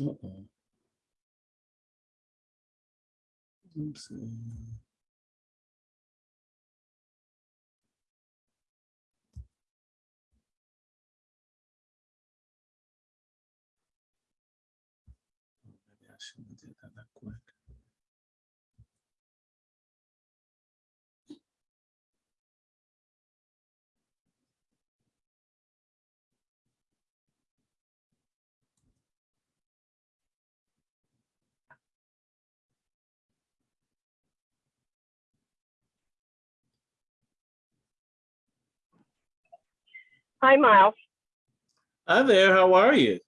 Uh-oh. Oopsie. Maybe Hi, Miles. Hi there, how are you?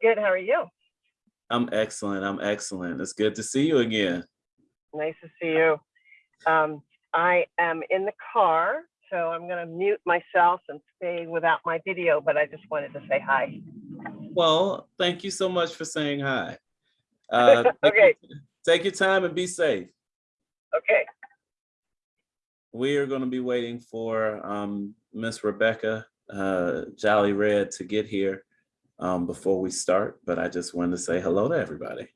Good. How are you? I'm excellent, I'm excellent. It's good to see you again. Nice to see you. Um, I am in the car, so I'm going to mute myself and stay without my video, but I just wanted to say hi. Well, thank you so much for saying hi. Uh, take- Okay. Take your time and be safe. Okay. We are going to be waiting for um, Miss Rebecca uh, Jolly Red to get here um, before we start, but I just wanted to say hello to everybody.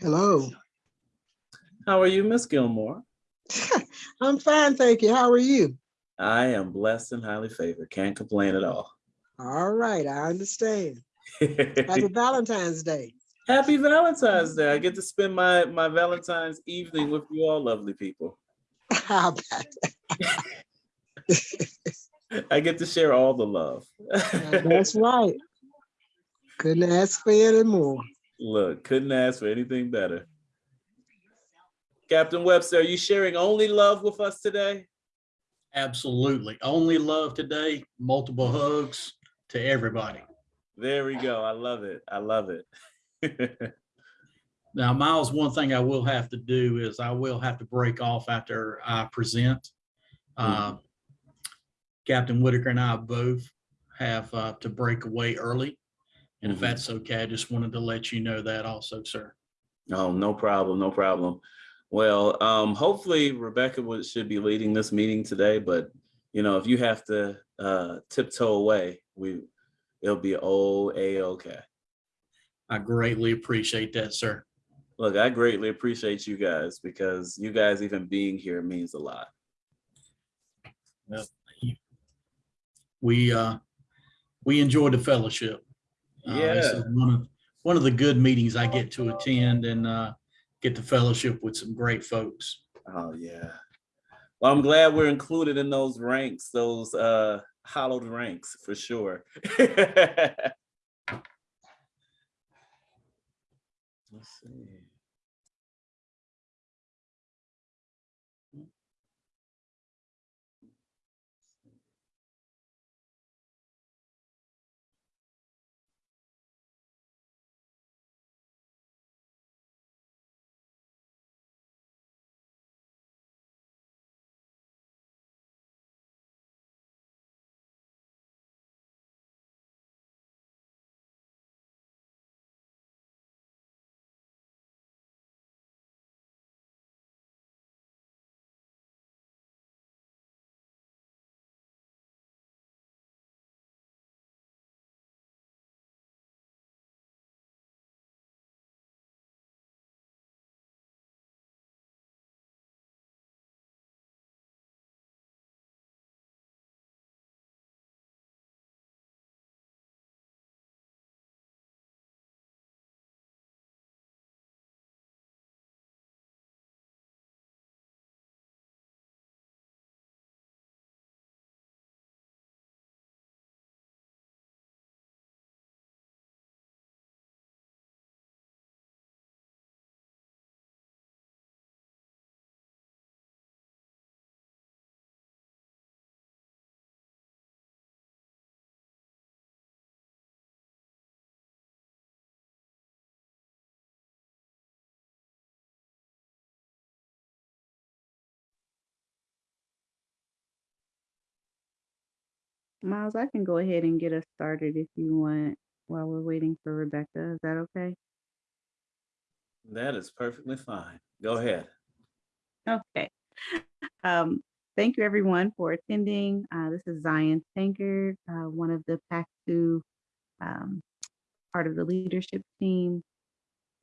Hello. How are you, Miss Gilmore? I'm fine, thank you. How are you? I am blessed and highly favored. Can't complain at all. All right, I understand. Happy Valentine's Day. Happy Valentine's Day. I get to spend my, my Valentine's evening with you all lovely people. How about I get to share all the love. That's right. Couldn't ask for any more. Look, couldn't ask for anything better. Captain Webster, are you sharing only love with us today? Absolutely. Only love today, multiple hugs to everybody. There we go. I love it. I love it. Now, Miles, one thing I will have to do is I will have to break off after I present. Uh, Captain Whitaker and I both have uh, to break away early. And if Mhm. that's okay, I just wanted to let you know that also, sir. Oh, no problem, no problem. Well, um, hopefully Rebecca would, should be leading this meeting today, but you know, if you have to uh, tiptoe away, we, it'll be oh, a-okay. I greatly appreciate that, sir. Look, I greatly appreciate you guys because you guys even being here means a lot. We, uh, we enjoyed the fellowship. Uh, Yeah. is One of, one of the good meetings I get to attend and uh, get the fellowship with some great folks. Oh, yeah. Well, I'm glad we're included in those ranks, those uh, hollowed ranks for sure. Let's see. Miles, I can go ahead and get us started if you want while we're waiting for Rebecca. Is that okay? That is perfectly fine. Go ahead. Okay. Um, thank you everyone for attending. Uh, this is Zion Tankard, uh, one of the PAC two, um, part of the leadership team.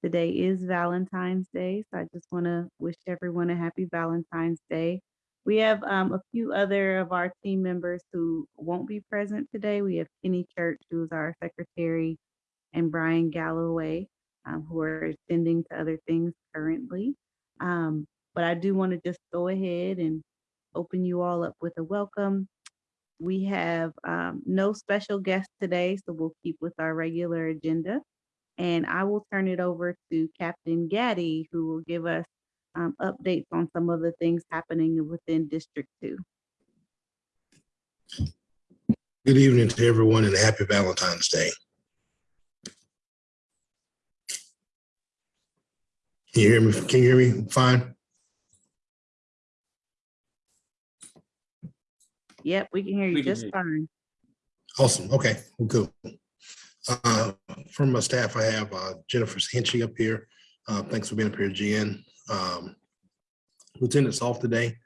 Today is Valentine's Day, so I just want to wish everyone a happy Valentine's Day. We have um, a few other of our team members who won't be present today. We have Kenny Church, who is our secretary, and Brian Galloway, um, who are attending to other things currently. Um, but I do want to just go ahead and open you all up with a welcome. We have um, no special guests today, so we'll keep with our regular agenda. And I will turn it over to Captain Gaddy, who will give us um, updates on some of the things happening within District Two. Good evening to everyone and happy Valentine's Day. Can you hear me? Can you hear me fine? Yep, we can hear you can just hear you. fine. Awesome. Okay, well, good. Uh, From my staff, I have uh, Jennifer Hinchy up here. Uh, Thanks for being up here, Jen. Um, Lieutenant's off today.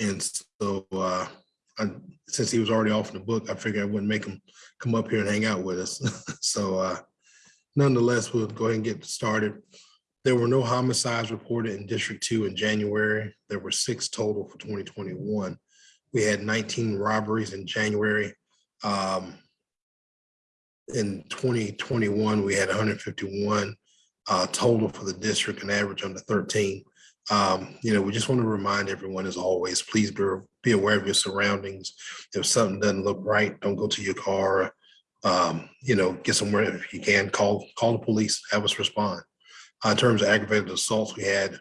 And so uh, I- since he was already off in the book, I figured I wouldn't make him come up here and hang out with us. So uh, nonetheless, we'll go ahead and get started. There were no homicides reported in District Two in January. There were six total for twenty twenty-one. We had nineteen robberies in January. Um, in twenty twenty-one, we had hundred fifty-one uh, total for the district, an average under thirteen. Um, you know, we just want to remind everyone, as always, please be, be aware of your surroundings. If something doesn't look right, don't go to your car. Um, you know, get somewhere if you can, call, call the police, have us respond. Uh, In terms of aggravated assaults, we had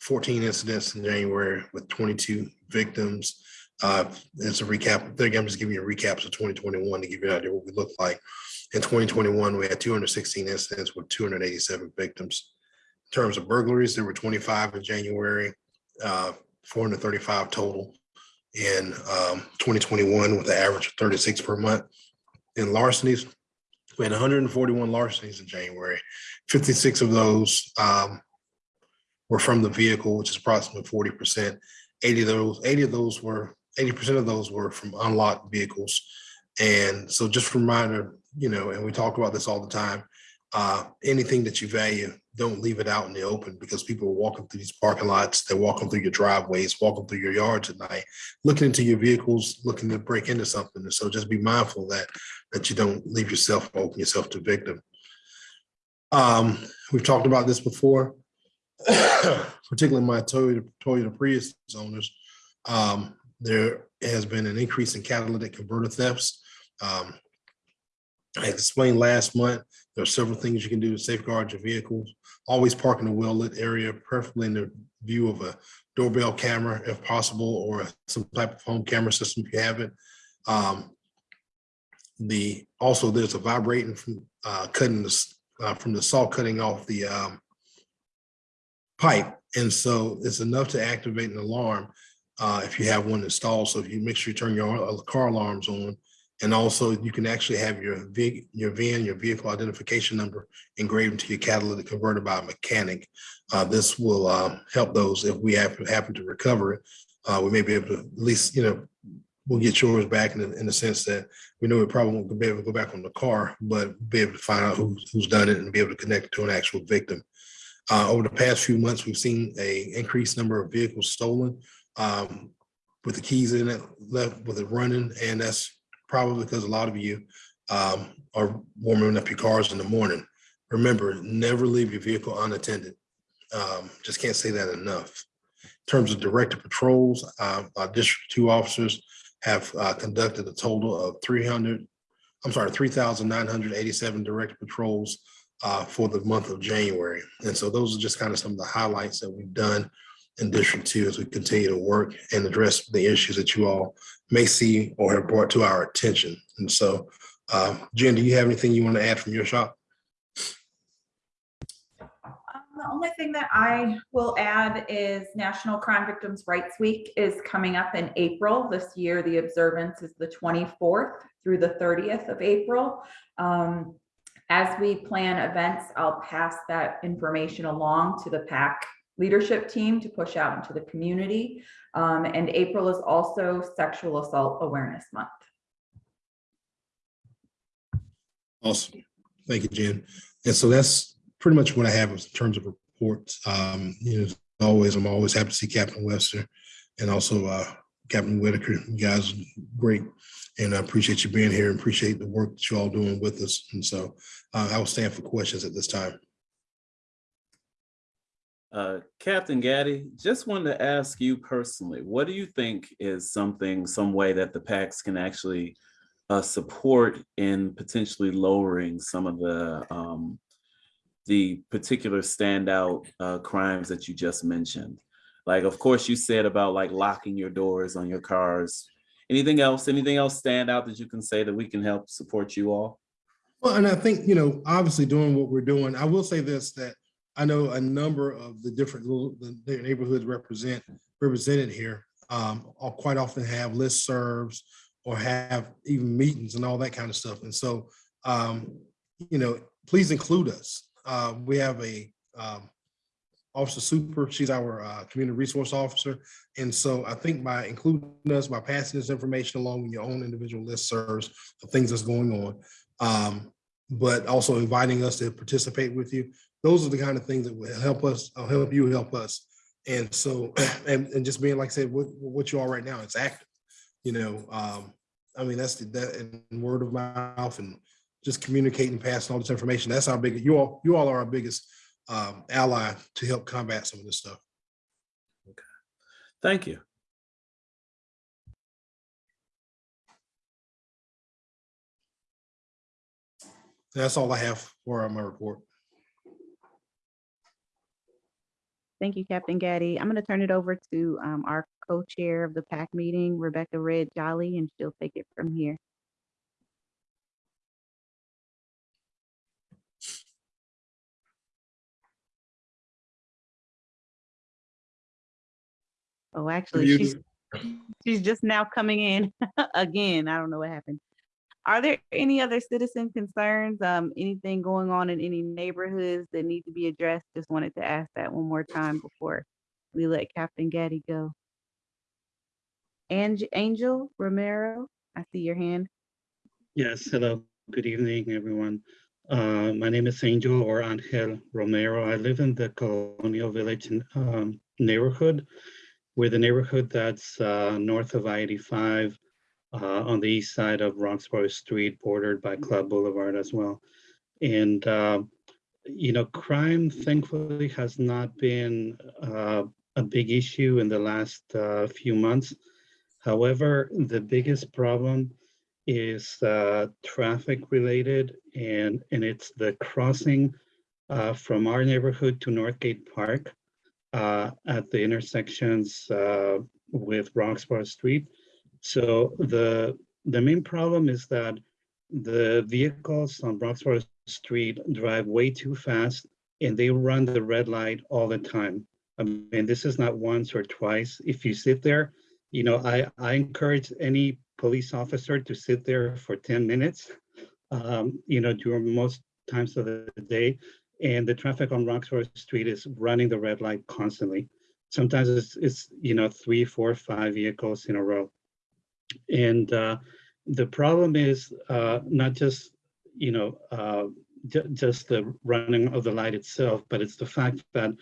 fourteen incidents in January with twenty-two victims. Uh, it's a recap. There again, I'm just giving you a recap of twenty twenty-one to give you an idea what we look like. In twenty twenty-one, we had two hundred sixteen incidents with two hundred eighty-seven victims. In terms of burglaries, there were twenty-five in January, uh, four hundred thirty-five total in um, twenty twenty-one with an average of thirty-six per month. In larcenies, we had hundred and forty-one larcenies in January. Fifty-six of those um, were from the vehicle, which is approximately forty percent. Eighty of those, eighty of those were, eighty percent of those were from unlocked vehicles. And so just a reminder, you know, and we talk about this all the time, uh, anything that you value, don't leave it out in the open because people are walking through these parking lots, they're walking through your driveways, walking through your yards at night, looking into your vehicles, looking to break into something. And so just be mindful that, that you don't leave yourself, open yourself to victim. Um, we've talked about this before, particularly my Toyota, Toyota Prius owners. Um, there has been an increase in catalytic converter thefts. Um, I explained last month, there are several things you can do to safeguard your vehicles. Always park in a well-lit area, preferably in the view of a doorbell camera if possible, or some type of home camera system if you have it. Um, the, also, there's a vibrating from uh, cutting this, uh, from the saw cutting off the um, pipe. And so it's enough to activate an alarm uh, if you have one installed. So if you make sure you turn your car alarms on. And also you can actually have your VIN, your VIN, your vehicle identification number engraved into your catalytic converter by a mechanic. Uh, this will uh, help those if we happen, happen to recover it. Uh, we may be able to at least, you know, we'll get yours back in the, in the sense that we know we probably won't be able to go back on the car, but be able to find out who's, done it and be able to connect to an actual victim. Uh, over the past few months, we've seen a increased number of vehicles stolen um, with the keys in it, left with it running, and that's probably because a lot of you um, are warming up your cars in the morning. Remember, never leave your vehicle unattended. Um, just can't say that enough. In terms of directed patrols, uh, our District Two officers have uh, conducted a total of 300, I'm sorry, 3,987 directed patrols uh, for the month of January. And so those are just kind of some of the highlights that we've done in District Two as we continue to work and address the issues that you all may see or have brought to our attention. And so, uh, Jen, do you have anything you want to add from your shop? Um, The only thing that I will add is National Crime Victims' Rights Week is coming up in April. This year, the observance is the 24th through the 30th of April. Um, As we plan events, I'll pass that information along to the PAC leadership team to push out into the community. Um, and April is also Sexual Assault Awareness Month. Awesome. Thank you, Jen. And so that's pretty much what I have in terms of reports. Um, you know, always, I'm always happy to see Captain Webster and also uh, Captain Whitaker. You guys great. And I appreciate you being here and appreciate the work that you all doing with us. And so uh, I will stand for questions at this time. Uh, Captain Gaddy, just wanted to ask you personally, what do you think is something, some way that the PACs can actually uh, support in potentially lowering some of the um, the particular standout uh, crimes that you just mentioned? Like, of course, you said about like locking your doors on your cars. Anything else? Anything else stand out that you can say that we can help support you all? Well, and I think, you know, obviously doing what we're doing, I will say this, that I know a number of the different little, the neighborhoods represent, represented here, um, quite often have listservs or have even meetings and all that kind of stuff. And so, um, you know, please include us. Uh, we have a, um, Officer Super, she's our, uh, community resource officer. And so I think by including us, by passing this information along with your own individual listservs of things that's going on, um, but also inviting us to participate with you. Those are the kind of things that will help us, I'll help you help us. And so, and, and just being, like I said, what, what you are right now, it's active. You know, um, I mean, that's the, that and word of mouth and just communicating, passing all this information. That's our biggest, you all, you all are our biggest um, ally to help combat some of this stuff. Okay. Thank you. That's all I have for my report. Thank you, Captain Gaddy. I'm going to turn it over to um, our co-chair of the PAC meeting, Rebecca Red Jolly, and she'll take it from here. Oh, actually, she's, she's just now coming in again. I don't know what happened. Are there any other citizen concerns? Um, anything going on in any neighborhoods that need to be addressed? Just wanted to ask that one more time before we let Captain Gaddy go. Ange- Angel Romero, I see your hand. Yes, hello, good evening, everyone. Uh, my name is Angel or Angel Romero. I live in the Colonial Village um, neighborhood. We're the neighborhood that's uh, north of I-85 uh, on the east side of Roxboro Street, bordered by Club Boulevard as well. And, uh, you know, crime thankfully has not been uh, a big issue in the last uh, few months. However, the biggest problem is uh, traffic related and, and it's the crossing uh, from our neighborhood to Northgate Park uh, at the intersections uh, with Roxboro Street. So the, the main problem is that the vehicles on Roxboro Street drive way too fast and they run the red light all the time. I mean, this is not once or twice. If you sit there, you know, I, I encourage any police officer to sit there for 10 minutes, um, you know, during most times of the day. And the traffic on Roxboro Street is running the red light constantly. Sometimes it's, it's you know, three, four, five vehicles in a row. And uh, the problem is uh, not just, you know, uh, ju- just the running of the light itself, but it's the fact that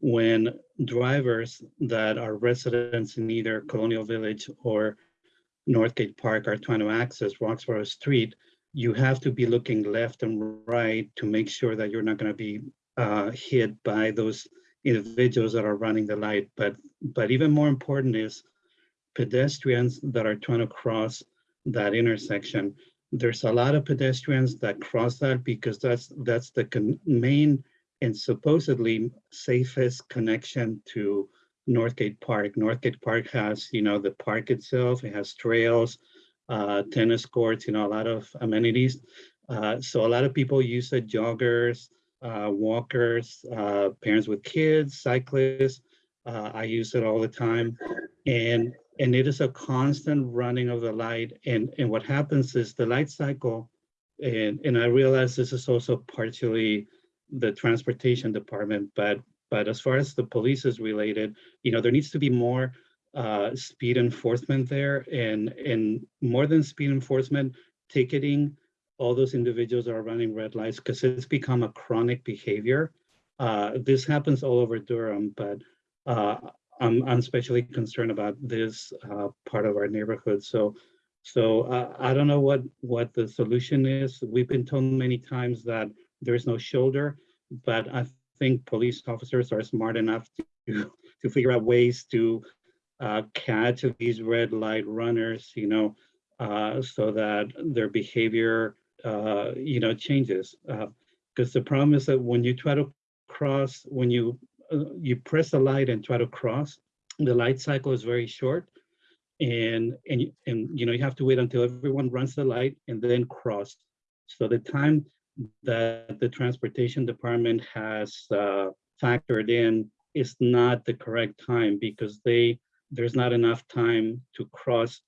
when drivers that are residents in either Colonial Village or Northgate Park are trying to access Roxboro Street, you have to be looking left and right to make sure that you're not going to be uh, hit by those individuals that are running the light. But but even more important is pedestrians that are trying to cross that intersection. There's a lot of pedestrians that cross that because that's that's the main and supposedly safest connection to Northgate Park. Northgate Park has, you know, the park itself, it has trails, uh, tennis courts, you know, a lot of amenities. Uh, so a lot of people use it, joggers, uh, walkers, uh, parents with kids, cyclists. Uh, I use it all the time. And and it is a constant running of the light. And, and what happens is the light cycle, and, and I realize this is also partially the transportation department, but But as far as the police is related, you know, there needs to be more uh, speed enforcement there and, and more than speed enforcement, ticketing all those individuals are running red lights because it's become a chronic behavior. Uh, this happens all over Durham, but uh, I'm, I'm especially concerned about this uh, part of our neighborhood. So, so uh, I don't know what what the solution is. We've been told many times that there is no shoulder, but I think police officers are smart enough to to figure out ways to uh, catch these red light runners, you know, uh, so that their behavior, uh, you know, changes. Because the problem is that when you try to cross, when you uh, you press the light and try to cross, the light cycle is very short, and and and you know you have to wait until everyone runs the light and then cross. So the time that the transportation department has uh, factored in is not the correct time because they there's not enough time to cross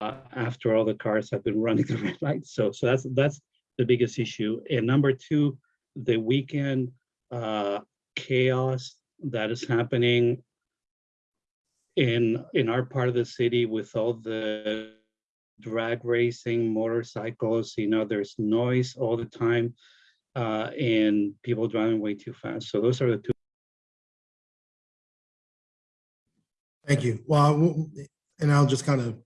uh, after all the cars have been running the red light. So so that's that's the biggest issue. And number two, the weekend uh, chaos that is happening in in our part of the city with all the drag racing motorcycles you know there's noise all the time uh and people driving way too fast so those are the two Thank you. Well, and I'll just kind of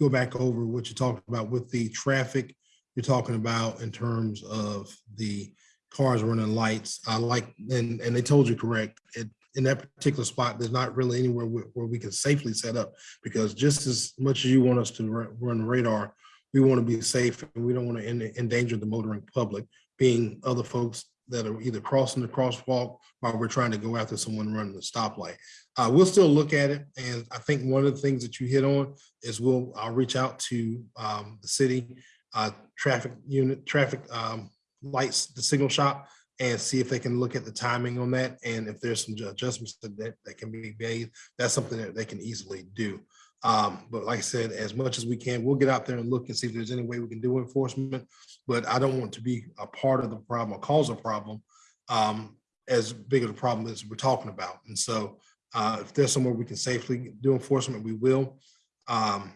go back over what you talked about with the traffic you're talking about in terms of the cars running lights. I like, and, and they told you correct, it, in that particular spot, there's not really anywhere where, where we can safely set up. Because just as much as you want us to run radar, we want to be safe and we don't want to endanger the motoring public, being other folks that are either crossing the crosswalk while we're trying to go after someone running the stoplight. Uh, we'll still look at it. And I think one of the things that you hit on is we'll, I'll reach out to, um, the city, uh, traffic unit, traffic, um, lights, the signal shop and see if they can look at the timing on that. And if there's some adjustments that, that, that can be made, that's something that they can easily do. Um, but like I said, as much as we can, we'll get out there and look and see if there's any way we can do enforcement. But I don't want to be a part of the problem or cause a problem, um, as big of a problem as we're talking about. And so, uh, if there's somewhere we can safely do enforcement, we will. Um,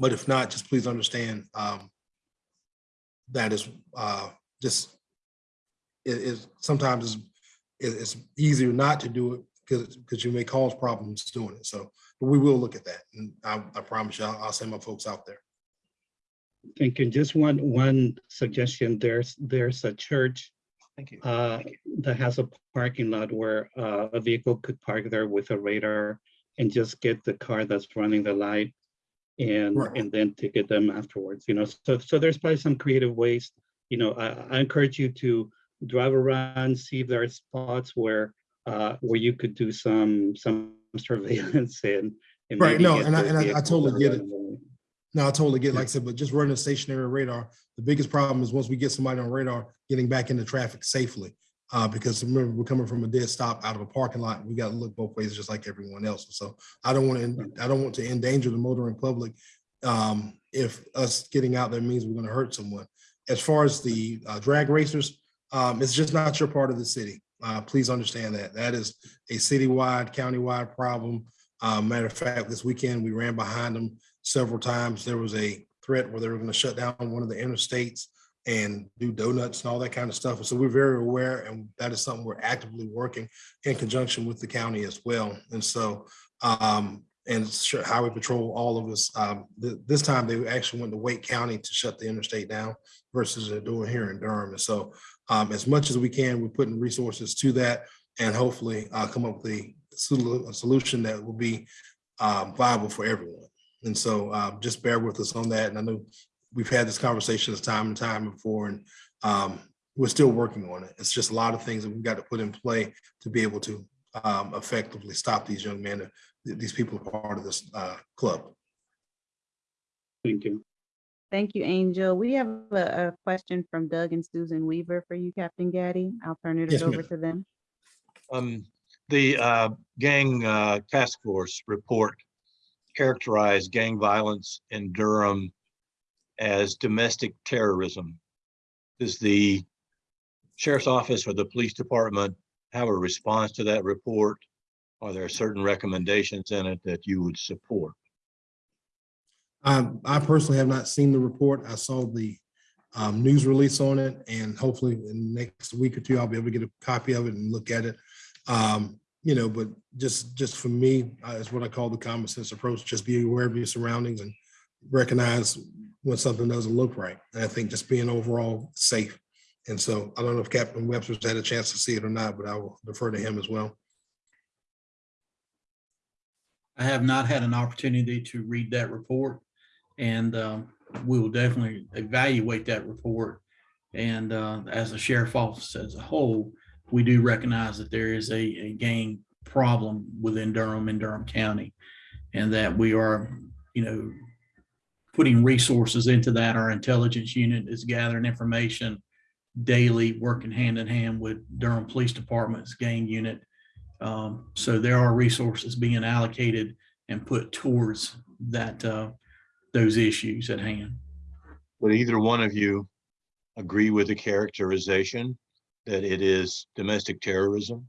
but if not, just please understand, um, that is, uh, just, it is, sometimes it's, it- it's easier not to do it because, because you may cause problems doing it. So, but we will look at that. And I, I promise you, I'll, I'll send my folks out there. thank you just one one suggestion there's there's a church Thank you. uh that has a parking lot where uh, a vehicle could park there with a radar and just get the car that's running the light and Right. and then ticket them afterwards you know so so there's probably some creative ways you know i, I encourage you to drive around see if there are spots where uh where you could do some some surveillance and, and Right, no, and I- and I- I totally get it. No, I totally get, like I said, but just running a stationary radar, the biggest problem is once we get somebody on radar, getting back into traffic safely. Uh, because remember, we're coming from a dead stop out of a parking lot. We got to look both ways, just like everyone else. So I don't want to, I don't want to endanger the motoring public. Um, if us getting out there means we're going to hurt someone. As far as the uh, drag racers, um, it's just not your part of the city. Uh, please understand that. That is a citywide, countywide problem. Uh, matter of fact, this weekend, we ran behind them several times. There was a threat where they were going to shut down one of the interstates and do donuts and all that kind of stuff. And so we're very aware, and that is something we're actively working in conjunction with the county as well. And so, um, and sure, Highway Patrol, all of us, um, th- this time they actually went to Wake County to shut the interstate down versus they're doing here in Durham. And so, um, as much as we can, we're putting resources to that and hopefully, uh, come up with a a solution that will be, um, viable for everyone. And so uh, just bear with us on that. And I know we've had this conversation time and time before, and um, we're still working on it. It's just a lot of things that we've got to put in play to be able to um, effectively stop these young men. Th- These people are part of this uh, club. thank you Thank you, Angel. We have a, a question from Doug and Susan Weaver for you, Captain Gaddy. I'll turn it Yes, over to them. Um, the uh, gang uh, task force report characterized gang violence in Durham as domestic terrorism. Does the sheriff's office or the police department have a response to that report? Are there certain recommendations in it that you would support? Um, I personally have not seen the report. I saw the um, news release on it and hopefully in the next week or two, I'll be able to get a copy of it and look at it. Um, you know, but just, just for me, uh, it's what I call the common sense approach. Just be aware of your surroundings and recognize when something doesn't look right. And I think just being overall safe. And so I don't know if Captain Webster's had a chance to see it or not, but I will defer to him as well. I have not had an opportunity to read that report. And um, we will definitely evaluate that report. And uh, as a sheriff office as a whole, we do recognize that there is a, a gang problem within Durham and Durham County. And that we are, you know, putting resources into that. Our intelligence unit is gathering information daily, working hand in hand with Durham Police Department's gang unit. Um, So there are resources being allocated and put towards that, uh, those issues at hand. Would either one of you agree with the characterization that it is domestic terrorism?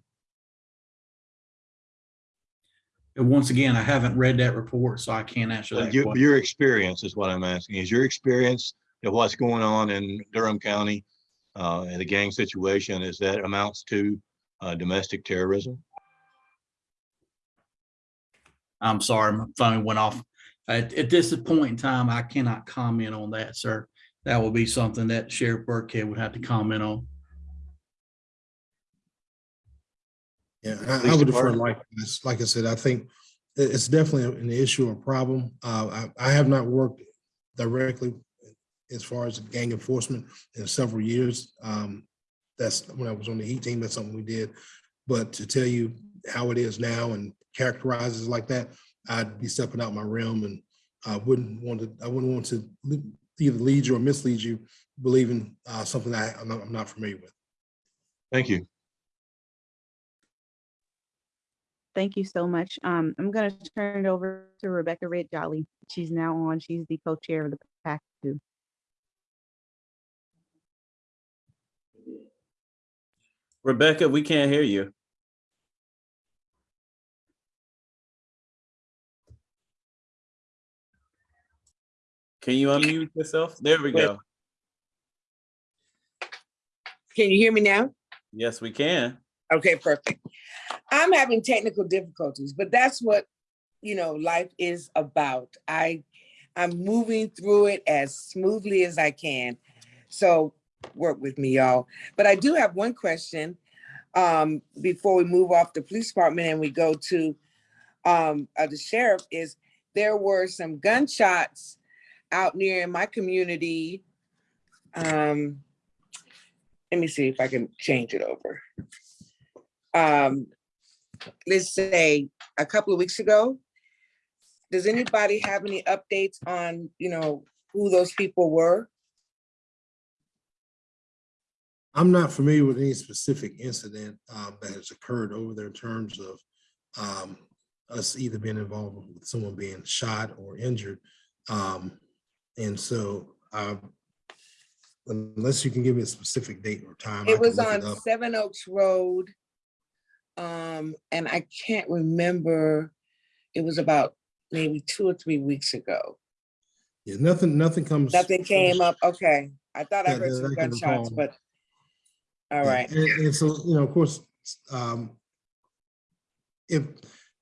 And once again, I haven't read that report, so I can't answer that. Your, your experience is what I'm asking. Is your experience of what's going on in Durham County uh, and the gang situation, is that amounts to uh, domestic terrorism? I'm sorry, my phone went off. At, at this point in time, I cannot comment on that, sir. That will be something that Sheriff Birkhead would have to comment on. Yeah, I- I would defer like, this. like I said, I think it's definitely an issue or problem. Uh, I, I have not worked directly as far as gang enforcement in several years. Um, that's when I was on the heat team, that's something we did. But to tell you how it is now and characterizes it like that, I'd be stepping out my realm and I wouldn't want to, I wouldn't want to either lead you or mislead you believing uh, something I, I'm not, I'm not familiar with. Thank you. Thank you so much. Um, I'm gonna turn it over to Rebecca Red Jolly. She's now on. She's the co-chair of the PAC two. Rebecca, we can't hear you. Can you unmute yourself? There we go. Can you hear me now? Yes, we can. Okay, perfect. I'm having technical difficulties, but that's what, you know, life is about. I, I'm moving through it as smoothly as I can. So work with me, y'all. But I do have one question um, before we move off the police department and we go to um, uh, the sheriff is there were some gunshots out near in my community. Um, let me see if I can change it over. Um, let's say a couple of weeks ago. Does anybody have any updates on, you know, who those people were? I'm not familiar with any specific incident um, that has occurred over there in terms of um, us either being involved with someone being shot or injured. Um, And so uh, unless you can give me a specific date or time. It was on up. Seven Oaks Road. Um, and I can't remember, it was about maybe two or three weeks ago. Yeah, nothing, nothing comes. Nothing came up, okay. I thought I heard that some I can gunshots, recall. but. all right, And, and so, you know, of course, um, if,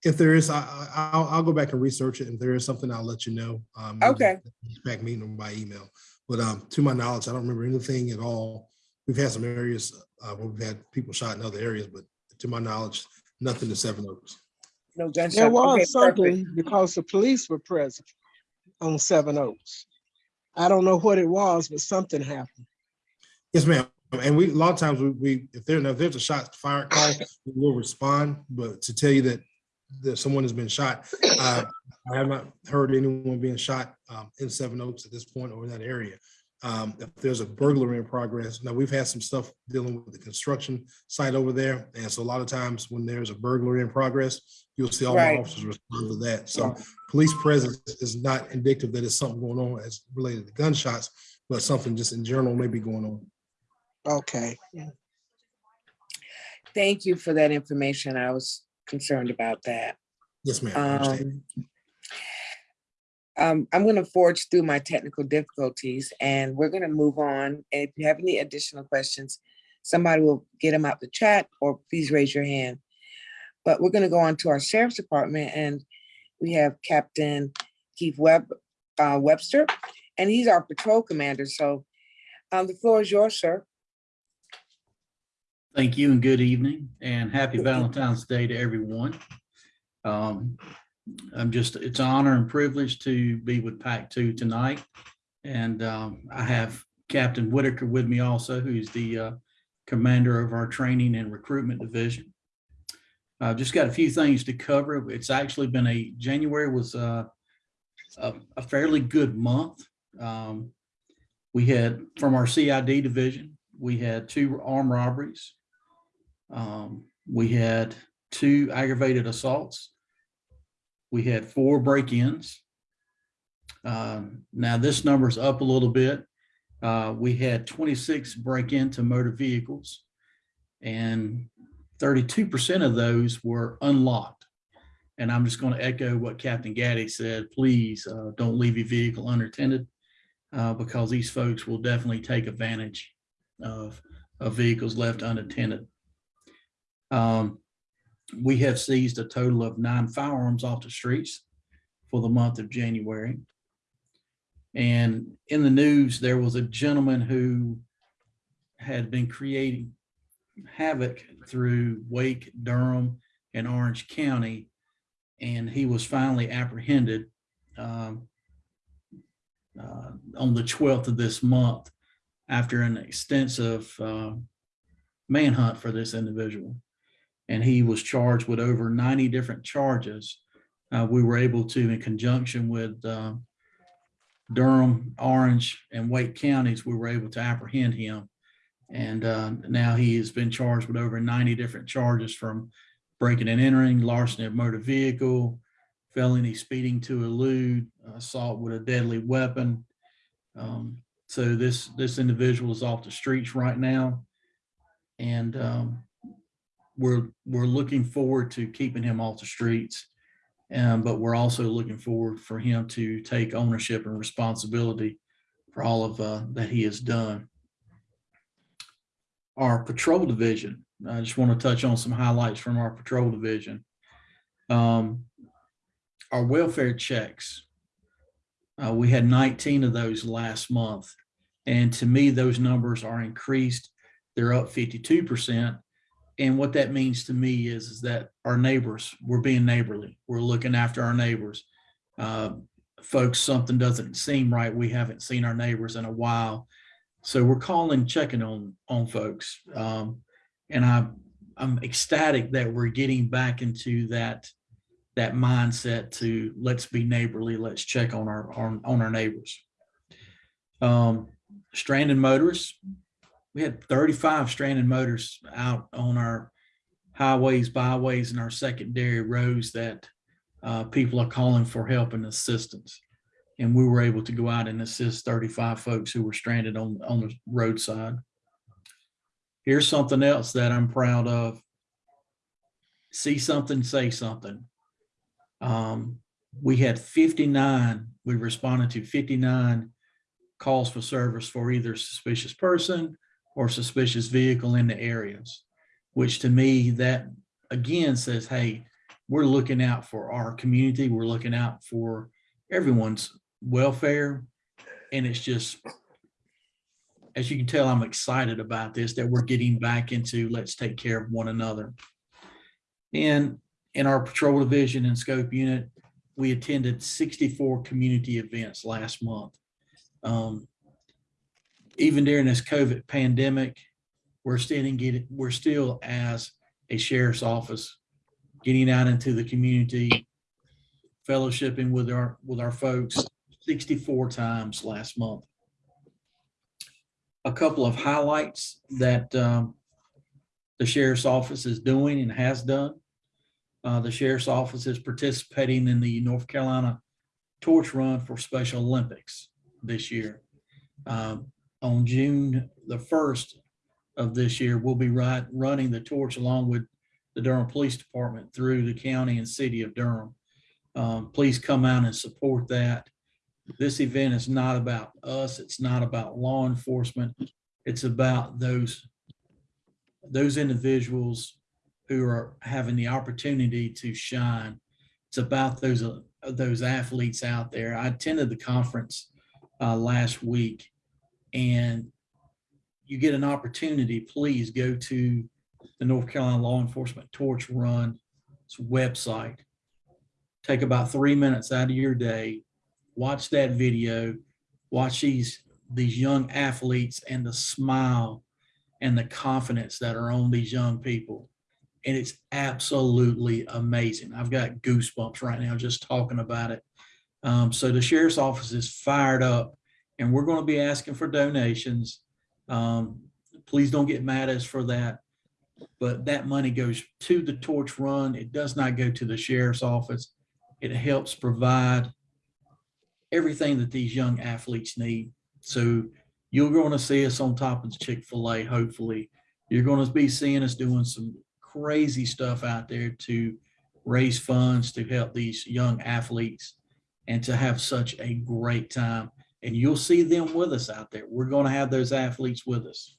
if there is, I, I, I'll, I'll go back and research it. If there is something, I'll let you know. um, Okay. Back meeting by email. But, um, to my knowledge, I don't remember anything at all. We've had some areas, uh, where we've had people shot in other areas, but to my knowledge, nothing to Seven Oaks. no gunshots. There Okay, was perfect. something because the police were present on Seven Oaks. I don't know what it was, but something happened. Yes, ma'am. And we, a lot of times we, we, if there, if there's a shot fired call, we will respond, but to tell you that, that someone has been shot, uh, I have not heard anyone being shot, um, in Seven Oaks at this point or in that area. Um, if there's a burglary in progress, now we've had some stuff dealing with the construction site over there. And so a lot of times when there's a burglary in progress, you'll see all the officers respond to that. So police presence is not indicative that it's something going on as related to gunshots, but something just in general may be going on. Okay. Thank you for that information. I was concerned about that. Yes, ma'am. Um, um, I'm gonna forge through my technical difficulties and we're gonna move on. And if you have any additional questions, somebody will get them out the chat or please raise your hand. But we're gonna go on to our sheriff's department and we have Captain Keith Webb, uh, Webster, and he's our patrol commander. So um, the floor is yours, sir. Thank you and good evening and happy Valentine's Day to everyone. Um, I'm just, it's an honor and privilege to be with Pac Two tonight. And um, I have Captain Whitaker with me also, who's the uh, commander of our training and recruitment division. I've just got a few things to cover. It's actually been a, January was uh, a a fairly good month. Um, We had, from our CID division, we had two armed robberies. Um, we had two aggravated assaults. We had four break-ins. Um, now this number's up a little bit. Uh, we had twenty-six break-into motor vehicles. And thirty-two percent of those were unlocked. And I'm just going to echo what Captain Gaddy said, please, uh, don't leave your vehicle unattended. Uh, because these folks will definitely take advantage of, of vehicles left unattended. Um, we have seized a total of nine firearms off the streets for the month of January. And in the news, there was a gentleman who had been creating havoc through Wake, Durham, and Orange County. And he was finally apprehended um, uh, on the 12th of this month after an extensive uh, manhunt for this individual. And he was charged with over 90 different charges. Uh, we were able to, in conjunction with uh, Durham, Orange, and Wake counties, we were able to apprehend him. And uh, now he has been charged with over 90 different charges from breaking and entering, larceny of motor vehicle, felony speeding to elude, assault with a deadly weapon. Um, so this, this individual is off the streets right now. And um, we're, we're looking forward to keeping him off the streets. Um, but we're also looking forward for him to take ownership and responsibility for all of uh, that he has done. Our patrol division, I just want to touch on some highlights from our patrol division. Um, our welfare checks. Uh, we had 19 of those last month. And to me, those numbers are increased. They're up 52%. And what that means to me is, is that our neighbors, we're being neighborly. We're looking after our neighbors. Uh, folks, something doesn't seem right. We haven't seen our neighbors in a while. So we're calling, checking on, on folks. Um, and I, I'm ecstatic that we're getting back into that that mindset to let's be neighborly, let's check on our on, on our neighbors. Um, stranded motorists, we had 35 stranded motors out on our highways, byways, and our secondary roads that uh, people are calling for help and assistance. And we were able to go out and assist 35 folks who were stranded on, on the roadside. Here's something else that I'm proud of. See something, say something. Um, we had 59, we responded to 59 calls for service for either suspicious person or suspicious vehicle in the areas, which to me, that again says, hey, we're looking out for our community. We're looking out for everyone's welfare. And it's just, as you can tell, I'm excited about this, that we're getting back into let's take care of one another. And in our patrol division and scope unit, we attended 64 community events last month. Um, even during this COVID pandemic, we're still getting, we're still as a sheriff's office, getting out into the community, fellowshipping with our, with our folks 64 times last month. A couple of highlights that um, the sheriff's office is doing and has done. Uh, the sheriff's office is participating in the North Carolina Torch Run for Special Olympics this year. Um, on June the 1st, of this year, we'll be right, running the torch along with the Durham Police Department through the county and city of Durham. Um, please come out and support that. This event is not about us. It's not about law enforcement. It's about those, those individuals who are having the opportunity to shine. It's about those, uh, those athletes out there. I attended the conference uh, last week and you get an opportunity, please go to the North Carolina Law Enforcement Torch Run website. Take about three minutes out of your day, watch that video, watch these, these young athletes and the smile and the confidence that are on these young people. And it's absolutely amazing. I've got goosebumps right now just talking about it. Um, so the sheriff's office is fired up and we're going to be asking for donations. Um, please don't get mad at us for that. But that money goes to the torch run. It does not go to the sheriff's office. It helps provide everything that these young athletes need. So you're going to see us on top of Chick-fil-A, hopefully. You're going to be seeing us doing some crazy stuff out there to raise funds to help these young athletes and to have such a great time. And you'll see them with us out there. We're going to have those athletes with us.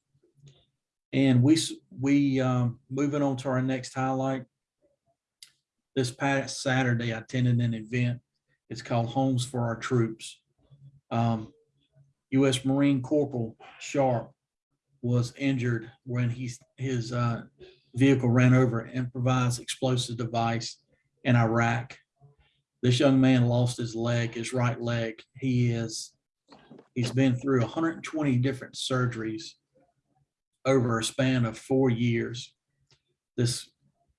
And we, we, um, moving on to our next highlight. This past Saturday, I attended an event. It's called Homes for Our Troops. Um, U.S. Marine Corporal Sharp was injured when he's, his, uh, vehicle ran over an improvised explosive device in Iraq. This young man lost his leg, his right leg. He is, he's been through hundred and twenty different surgeries over a span of four years. This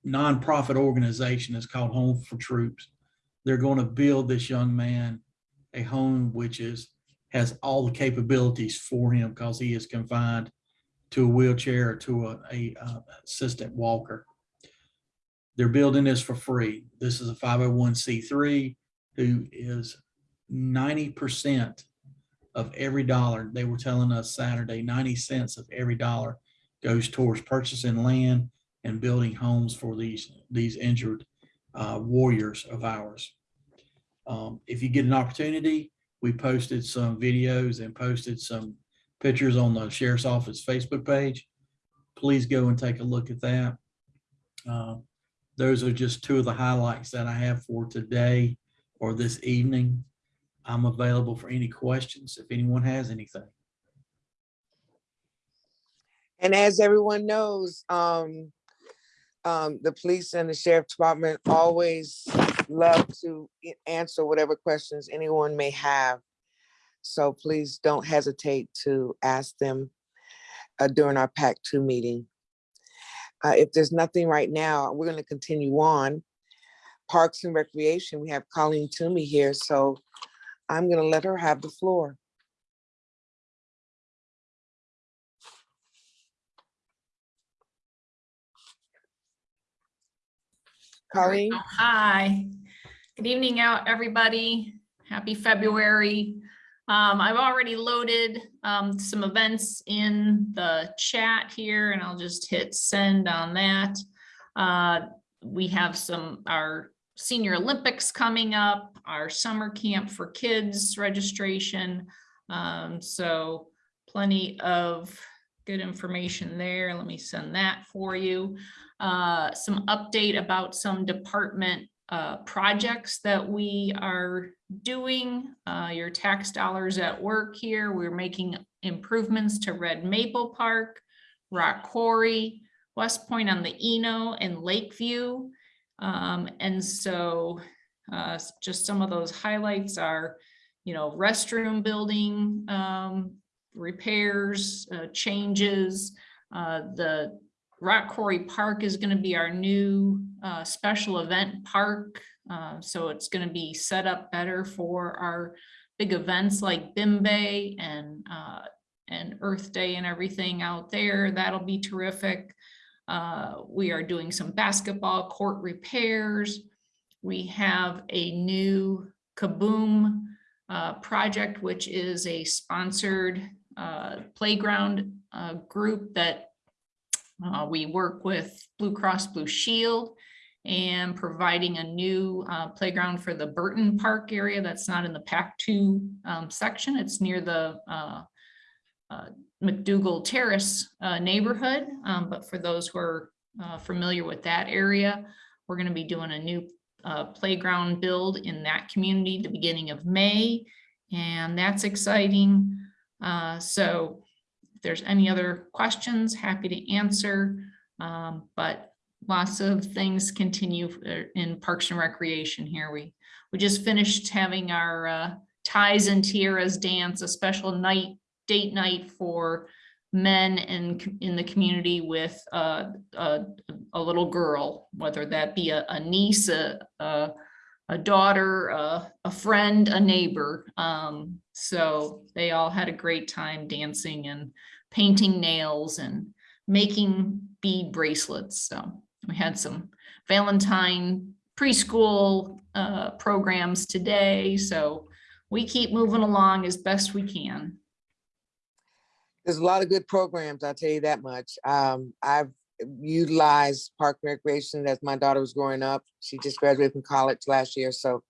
nonprofit organization is called Home for Troops. They're going to build this young man a home which is, has all the capabilities for him because he is confined to a wheelchair or to a, a uh, assistant walker. They're building this for free. This is a 501c3 who is 90% of every dollar, they were telling us Saturday, 90 cents of every dollar goes towards purchasing land and building homes for these, these injured uh, warriors of ours. Um, If you get an opportunity, we posted some videos and posted some pictures on the sheriff's office Facebook page. Please go and take a look at that. Um, Those are just two of the highlights that I have for today or this evening. I'm available for any questions if anyone has anything. And as everyone knows, um, um, the police and the sheriff department always love to answer whatever questions anyone may have. So please don't hesitate to ask them uh, during our PAC two meeting. Uh, if there's nothing right now, we're gonna continue on. Parks and Recreation, we have Colleen Toomey here, so I'm gonna let her have the floor. Colleen? Hi, good evening out, everybody. Happy February. Um, I've already loaded, um, some events in the chat here and I'll just hit send on that. Uh, we have some, our Senior Olympics coming up, our summer camp for kids registration. Um, so plenty of good information there. Let me send that for you uh, some update about some department uh, projects that we are doing. Uh, Your tax dollars at work here. We're making improvements to Red Maple Park, Rock Quarry, West Point on the Eno and Lakeview. Um, And so uh, just some of those highlights are, you know, restroom building um, repairs, uh, changes, uh, the Rock Quarry Park is gonna be our new uh, special event park. Uh, So it's gonna be set up better for our big events like Bimbe and uh, and Earth Day and everything out there. That'll be terrific. Uh, We are doing some basketball court repairs. We have a new Kaboom uh, project, which is a sponsored uh, playground uh, group that Uh, we work with Blue Cross Blue Shield and providing a new uh, playground for the Burton Park area that's not in the PAC two um, section. It's near the uh, McDougald Terrace uh, neighborhood. Um, But for those who are uh, familiar with that area, we're going to be doing a new uh, playground build in that community the beginning of May. And that's exciting. Uh, So if there's any other questions, happy to answer. Um, But lots of things continue uh, in Parks and Recreation here. We, we just finished having our uh, ties and tiaras dance, a special night, date night for men in, in the community with uh, a, a little girl, whether that be a, a niece, a, a, a daughter, a, friend, a neighbor. Um, so they all had a great time dancing and painting nails and making bead bracelets. So we had some Valentine preschool uh, programs today. So we keep moving along as best we can. There's a lot of good programs, I'll tell you that much. Um, I've utilized Park Recreation as my daughter was growing up. She just graduated from college last year, so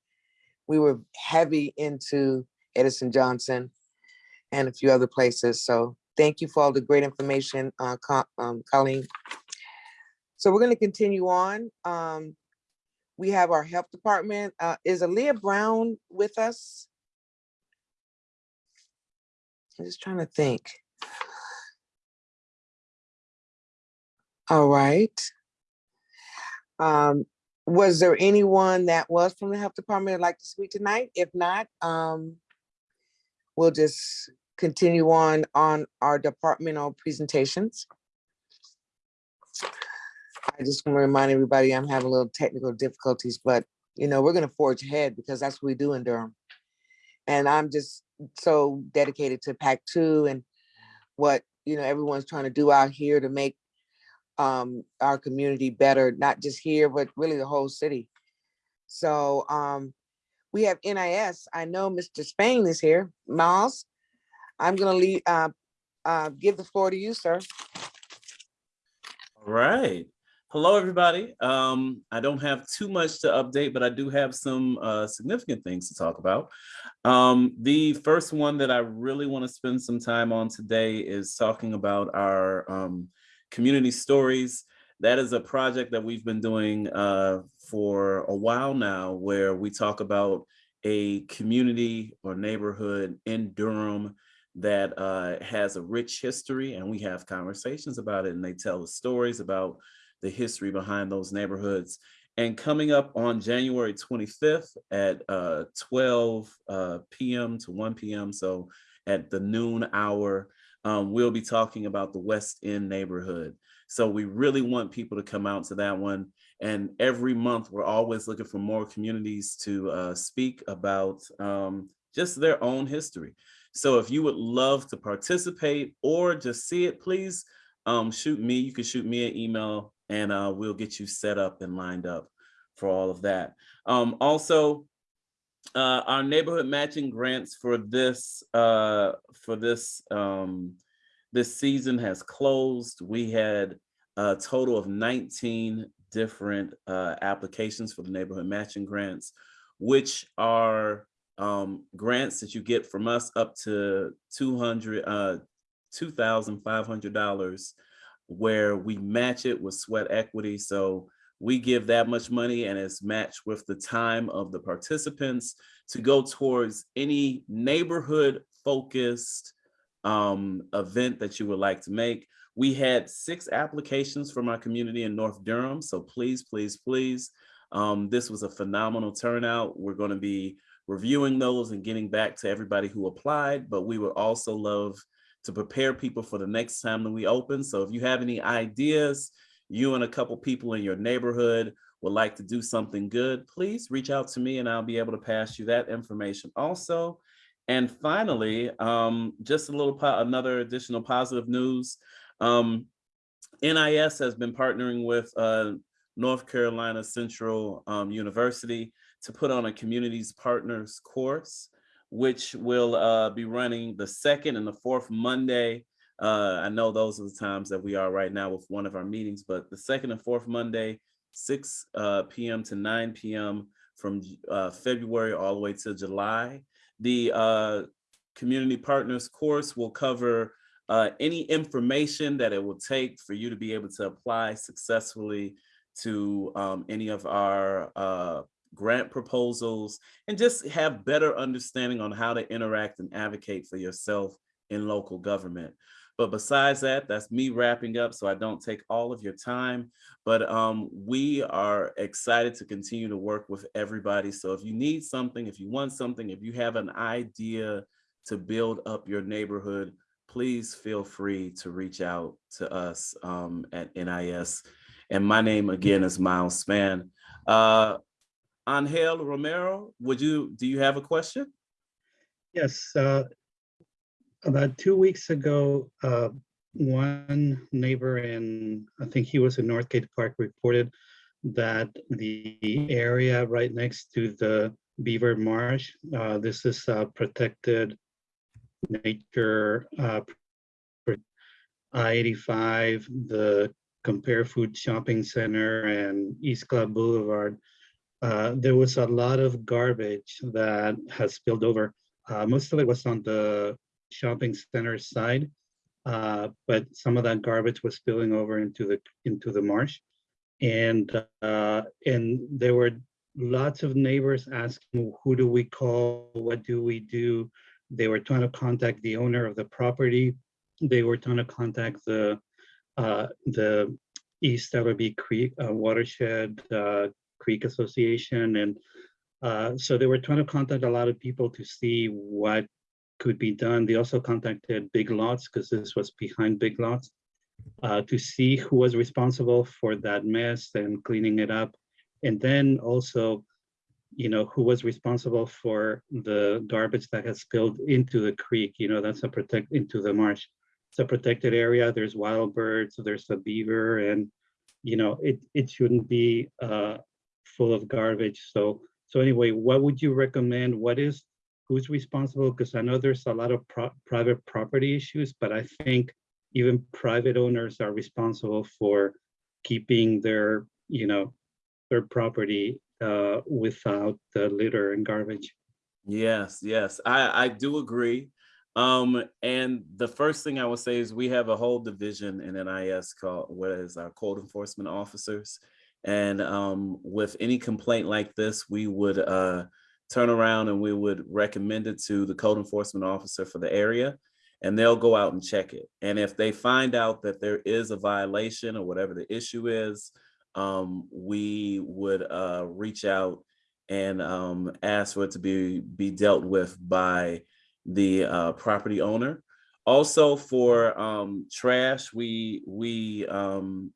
we were heavy into Edison Johnson and a few other places. So thank you for all the great information, uh, um, Colleen. So we're gonna continue on. Um, we have our health department. Uh, is Aaliyah Brown with us? I'm just trying to think. All right. Um, was there anyone that was from the health department that'd like to speak tonight? If not, um, we'll just continue on on our departmental presentations. I just want to remind everybody, I'm having a little technical difficulties, but you know, we're gonna forge ahead because that's what we do in Durham. And I'm just so dedicated to PAC two and what, you know, everyone's trying to do out here to make um, our community better, not just here, but really the whole city. So um, we have NIS. I know Mr. Spain is here. Miles, I'm gonna leave, uh, uh, give the floor to you, sir. All right. Hello, everybody. Um, I don't have too much to update, but I do have some uh, significant things to talk about. Um, the first one that I really want to spend some time on today is talking about our um, community stories. That is a project that we've been doing uh, for a while now, where we talk about a community or neighborhood in Durham that uh, has a rich history and we have conversations about it and they tell us stories about the history behind those neighborhoods. And coming up on January 25th at uh, 12 uh, p.m. to 1 p.m., so at the noon hour, um, we'll be talking about the West End neighborhood. So we really want people to come out to that one. And every month, we're always looking for more communities to uh, speak about um, just their own history. So if you would love to participate or just see it, please um, shoot me. You can shoot me an email and uh, we'll get you set up and lined up for all of that. Um, also, uh, our neighborhood matching grants for this uh, for this um, this season has closed. We had a total of 19 different uh, applications for the neighborhood matching grants, which are um, grants that you get from us up to 200 uh, $2,500 where we match it with sweat equity. So we give that much money and it's matched with the time of the participants to go towards any neighborhood focused um, event that you would like to make. We had six applications from our community in North Durham. So please, please, please. Um, this was a phenomenal turnout. We're going to be reviewing those and getting back to everybody who applied, but we would also love to prepare people for the next time that we open. So if you have any ideas, you and a couple people in your neighborhood would like to do something good, please reach out to me and I'll be able to pass you that information also. And finally, um, just a little, another additional positive news. Um, NIS has been partnering with uh, North Carolina Central um, University to put on a communities partners course which will uh, be running the second and the fourth Monday Uh, I know those are the times that we are right now with one of our meetings, but the second and fourth Monday, six uh, PM to nine PM from uh, February all the way to July. The uh, Community Partners course will cover uh, any information that it will take for you to be able to apply successfully to um, any of our grant proposals and just have better understanding on how to interact and advocate for yourself in local government. But besides that, that's me wrapping up so I don't take all of your time. But um, we are excited to continue to work with everybody. So if you need something, if you want something, if you have an idea to build up your neighborhood, please feel free to reach out to us um, at NIS. And my name again is Miles Span. Uh, Angel Romero, would you, do you have a question? Yes, uh, about two weeks ago, uh, one neighbor in, I think he was in Northgate Park, reported that the area right next to the Beaver Marsh, uh, this is uh, protected nature, uh, I-85, the Compare Food Shopping Center and East Club Boulevard. Uh, there was a lot of garbage that has spilled over. Uh, most of it was on the shopping center side, uh, but some of that garbage was spilling over into the into the marsh, and uh, and there were lots of neighbors asking, "Who do we call? What do we do?" They were trying to contact the owner of the property. They were trying to contact the uh, the East Ellerbe Creek Watershed Creek Association, and uh, so they were trying to contact a lot of people to see what could be done. They also contacted Big Lots because this was behind Big Lots uh, to see who was responsible for that mess and cleaning it up, and then also, you know, who was responsible for the garbage that has spilled into the creek. You know, that's a protect into the marsh. It's a protected area. There's wild birds. There's a beaver, and you know, it it shouldn't be uh, full of garbage. So so anyway, what would you recommend? What is who's responsible? Because I know there's a lot of pro private property issues, but I think even private owners are responsible for keeping their, you know, their property uh, without the litter and garbage. Yes, yes, I, I do agree. Um, and the first thing I would say is we have a whole division in NIS called, what is our code enforcement officers. And um, with any complaint like this, we would uh, turn around and we would recommend it to the code enforcement officer for the area and they'll go out and check it. And if they find out that there is a violation or whatever the issue is, um, we would uh, reach out and um, ask for it to be, be dealt with by the uh, property owner. Also for um, trash, we, we um,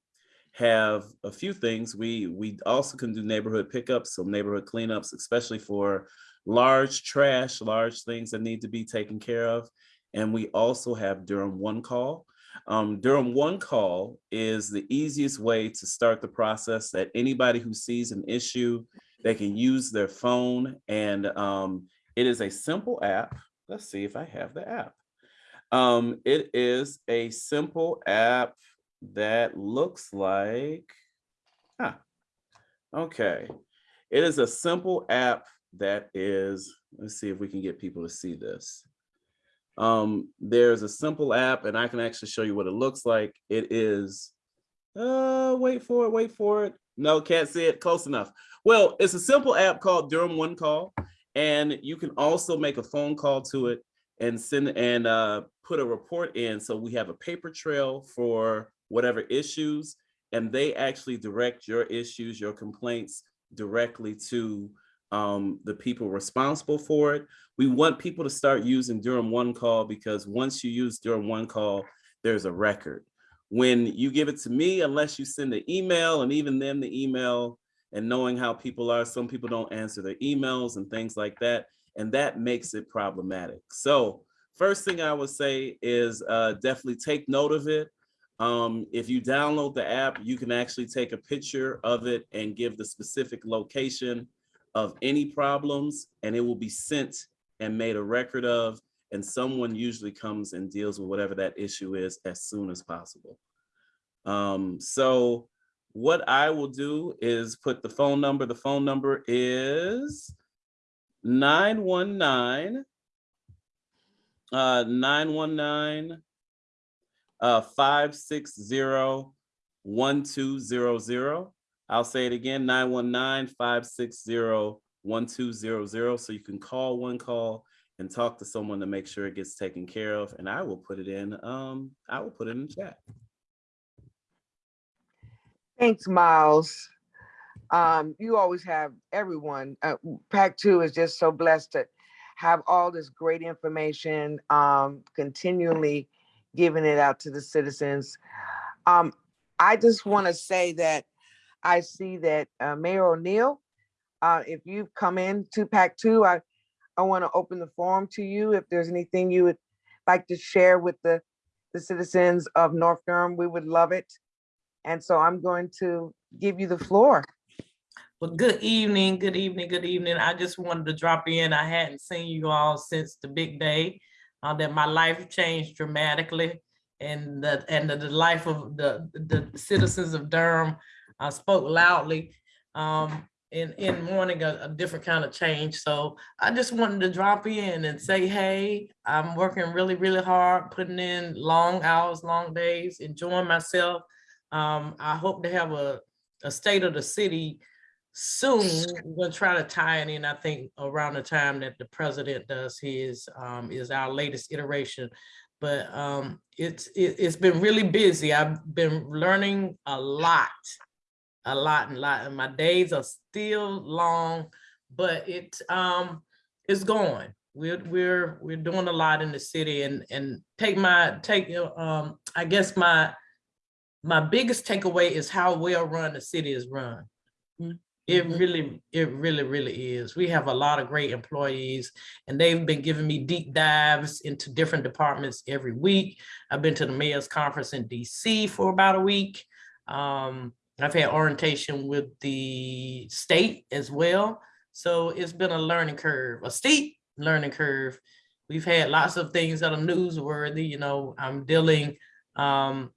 have a few things. We, we also can do neighborhood pickups, so neighborhood cleanups, especially for large trash, large things that need to be taken care of. And we also have Durham One Call. Um, Durham One Call is the easiest way to start the process that anybody who sees an issue, they can use their phone and um, it is a simple app. Let's see if I have the app. Um, it is a simple app that looks like, ah, okay. It is a simple app that is, let's see if we can get people to see this. Um, there's a simple app and I can actually show you what it looks like. It is, uh, wait for it, wait for it. No, can't see it, close enough. Well, it's a simple app called Durham One Call. And you can also make a phone call to it and send and uh, put a report in. So we have a paper trail for whatever issues, and they actually direct your issues, your complaints directly to um, the people responsible for it. We want people to start using Durham One Call because once you use Durham One Call, there's a record. When you give it to me, unless you send the email and even then the email and knowing how people are, some people don't answer their emails and things like that. And that makes it problematic. So first thing I would say is uh, definitely take note of it. Um, if you download the app, you can actually take a picture of it and give the specific location of any problems and it will be sent and made a record of and someone usually comes and deals with whatever that issue is as soon as possible. Um, so what I will do is put the phone number. The phone number is 919 uh 919 uh 560 1200. I'll say it again 919 560 1200 so you can call one call and talk to someone to make sure it gets taken care of and I will put it in um I will put it in the chat. Thanks, Miles. Um, you always have everyone. Uh, PAC Two is just so blessed to have all this great information, um, continually giving it out to the citizens. Um, I just want to say that I see that uh, Mayor O'Neal, uh, if you've come in to PAC Two, I, I want to open the forum to you. If there's anything you would like to share with the, the citizens of North Durham, we would love it. And so I'm going to give you the floor. Well, good evening, good evening, good evening. I just wanted to drop in. I hadn't seen you all since the big day uh, that my life changed dramatically and the and the, the life of the the citizens of Durham uh, spoke loudly um, in in mourning a, a different kind of change. So I just wanted to drop in and say, hey, I'm working really, really hard, putting in long hours, long days, enjoying myself. Um, I hope to have a, a state of the city soon. We're gonna try to tie it in, I think, around the time that the president does his, um, is our latest iteration. But um, it's, it, it's been really busy. I've been learning a lot, a lot and lot, and my days are still long, but it, um, it's going. We're, we're, we're doing a lot in the city and, and take my, take, um, I guess my, my biggest takeaway is how well run the city is run. It really, it really, really is. We have a lot of great employees and they've been giving me deep dives into different departments every week. I've been to the mayor's conference in DC for about a week. Um, I've had orientation with the state as well. So it's been a learning curve, a steep learning curve. We've had lots of things that are newsworthy, you know, I'm dealing, um,